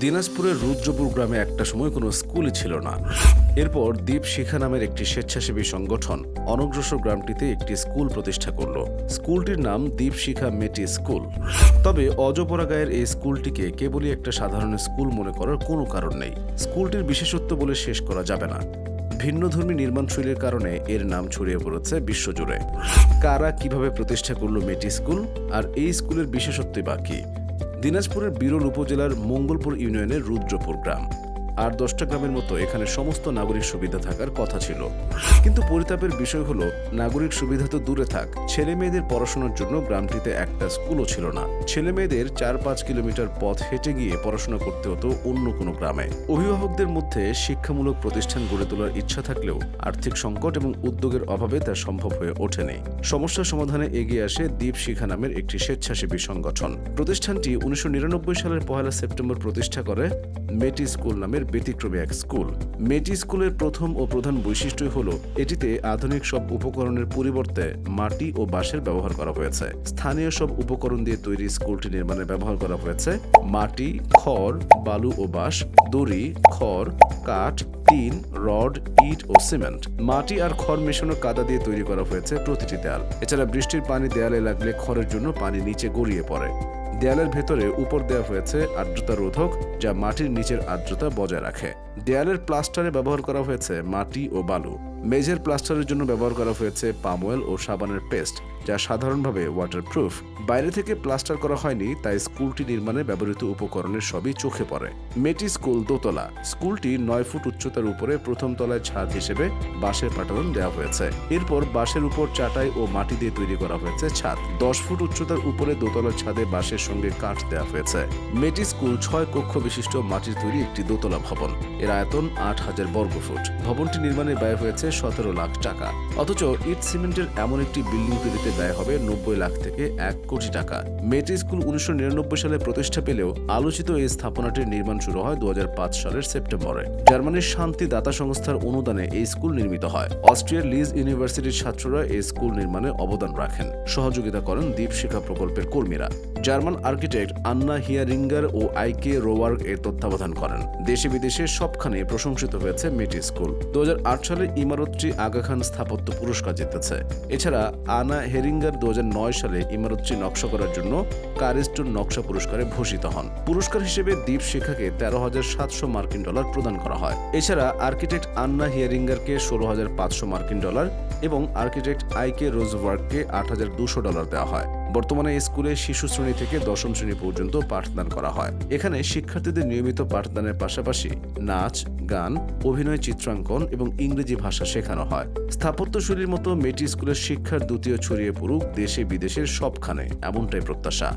দিনাজপুরের রুদ্রপুর গ্রামে একটা সময় কোনো স্কুলই ছিল না। এরপর দ্বীপ শিখা নামের একটি স্বেচ্ছাসেবী সংগঠন অনগ্রসর গ্রামটিতে একটি স্কুল প্রতিষ্ঠা করল। স্কুলটির নাম দ্বীপ শিখা মেটি স্কুল। তবে অজপরা গায়ের এই স্কুলটিকে কেবলই একটা সাধারণ স্কুল মনে করার কোনো কারণ নেই। স্কুলটির বিশেষত্ব বলে শেষ করা যাবে না। ভিন্নধর্মী নির্মাণশৈলীর কারণে এর নাম ছড়িয়ে পড়েছে বিশ্বজুড়ে। কারা কীভাবে প্রতিষ্ঠা করল মেটি স্কুল? আর এই স্কুলের বিশেষত্বই বা কী? দিনাজপুরের বিরল উপজেলার মঙ্গলপুর ইউনিয়নের রুদ্রপুর গ্রাম। আর দশটা গ্রামের মতো এখানে সমস্ত নাগরিক সুবিধা থাকার কথা ছিল। কিন্তু পরিতাপের বিষয় হলো, নাগরিক সুবিধা তো দূরে থাক, ছেলে মেয়েদের পড়াশোনার জন্য গ্রামটিতে একটা স্কুলও ছিল না। ছেলে মেয়েদের চার পাঁচ কিলোমিটার পথ হেঁটে গিয়ে পড়াশোনা করতে হতো অন্য কোনো গ্রামে। অভিভাবকদের মধ্যে শিক্ষামূলক প্রতিষ্ঠান গড়ে তোলার ইচ্ছা থাকলেও আর্থিক সংকট এবং উদ্যোগের অভাবে তা সম্ভব হয়ে ওঠেনি। সমস্যা সমাধানে এগিয়ে আসে দ্বীপ শিখা নামের একটি স্বেচ্ছাসেবী সংগঠন। প্রতিষ্ঠানটি উনিশশো নিরানব্বই সালের পহেলা সেপ্টেম্বর প্রতিষ্ঠা করে মেটি স্কুল নামের ব্যতিক্রমী এক স্কুল। মেটি স্কুলের প্রথম ও প্রধান বৈশিষ্ট্যই হল, এটিতে আধুনিক সব উপকরণের পরিবর্তে মাটি ও বাঁশের ব্যবহার করা হয়েছে। স্থানীয় সব উপকরণ দিয়ে তৈরি স্কুলটি নির্মাণে ব্যবহার করা হয়েছে। মাটি, খড়, বালু ও বাঁশ, দড়ি, খড়, কাঠ, টিন, রড, ইট ও সিমেন্ট। মাটি আর খড় মেশানো কাদা দিয়ে তৈরি করা হয়েছে প্রতিটি দেয়াল। এছাড়া বৃষ্টির পানি দেয়ালে লাগলে খড়ের জন্য পানি নিচে গড়িয়ে পড়ে। দেয়ালের ভেতরে উপর দেওয়া হয়েছে আর্দ্রতা রোধক, যা মাটির নিচের আর্দ্রতা বজায় রাখে। দেয়ালের প্লাস্টারে ব্যবহার করা হয়েছে মাটি ও বালু। মেঝের প্লাস্টারের জন্য ব্যবহার করা হয়েছে পাম অয়েল ও সাবানের পেস্ট, যা সাধারণভাবে ওয়াটারপ্রুফ বাইরে থেকে প্লাস্টার করা হয়নি, তাই স্কুলটি নির্মাণে ব্যবহৃত উপকরণের সবই চোখে পড়ে। মেটি স্কুল দোতলা। স্কুলটি নয় ফুট উচ্চতার উপরে প্রথম তলায় ছাদ হিসেবে বাঁশের পাটালন দেওয়া হয়েছে। এরপর বাঁশের উপর চাটাই ও মাটি দিয়ে তৈরি করা হয়েছে ছাদ। দশ ফুট উচ্চতার উপরে দোতলার ছাদে বাঁশের সঙ্গে কাঠ দেওয়া হয়েছে। মেটি স্কুল ছয় কক্ষ বিশিষ্ট মাটির তৈরি একটি দোতলা ভবন। এর আয়তন আট হাজার বর্গফুট। ভবনটি নির্মাণে ব্যয় হয়েছে সতেরো লাখ টাকা। অথচ ইট সিমেন্টের এমন একটি বিল্ডিং তৈরিতে ব্যয় হবে নব্বই লাখ থেকে এক কোটি টাকা। মেটি স্কুল উনিশশো নিরানব্বই সালে প্রতিষ্ঠা পেলেও আলোচিত এই স্থাপনাটির নির্মাণ শুরু হয় দু সালের সেপ্টেম্বরে। জার্মানির শান্তি দাতা সংস্থার অনুদানে এই স্কুল নির্মিত হয়। অস্ট্রিয়ার লিজ ইউনিভার্সিটির ছাত্ররা এই স্কুল নির্মাণে অবদান রাখেন। সহযোগিতা করেন দ্বীপ শিক্ষা প্রকল্পের কর্মীরা। জার্মান আর্কিটেক্ট আন্না হিয়ারিঙ্গার ও আইকে রোয়ার্গ এর তত্ত্বাবধান করেন। দেশে বিদেশে সবখানে প্রশংসিত হয়েছে মেটি স্কুল। দু হাজার আট সালে ইমারতটি আগা খান স্থাপত্য পুরস্কার জিতেছে। এছাড়া আনা হেরিঙ্গার দু হাজার নয় সালে ইমারতটি নকশা করার জন্য কারিস্টোর নকশা পুরস্কারে ভূষিত হন। পুরস্কার হিসেবে দ্বীপ শিখাকে তেরো হাজার সাতশো মার্কিন ডলার প্রদান করা হয়। এছাড়া আর্কিটেক্ট আন্না হিয়ারিঙ্গারকে ষোলো হাজার পাঁচশো মার্কিন ডলার এবং আর্কিটেক্ট আইকে রোজওয়ার্ককে আট হাজার দুশো ডলার দেওয়া হয়। বর্তমানে স্কুলে শিশু শ্রেণি থেকে দশম শ্রেণি পর্যন্ত পাঠদান করা হয়। এখানে শিক্ষার্থীদের নিয়মিত পাঠদানের পাশাপাশি নাচ, গান, অভিনয়, চিত্রাঙ্কন এবং ইংরেজি ভাষা শেখানো হয়। স্থাপত্যশৈলীর মতো মেটি স্কুলের শিক্ষার দ্বিতীয় ছড়িয়ে পড়ুক দেশে বিদেশের সবখানে, এমনটাই প্রত্যাশা।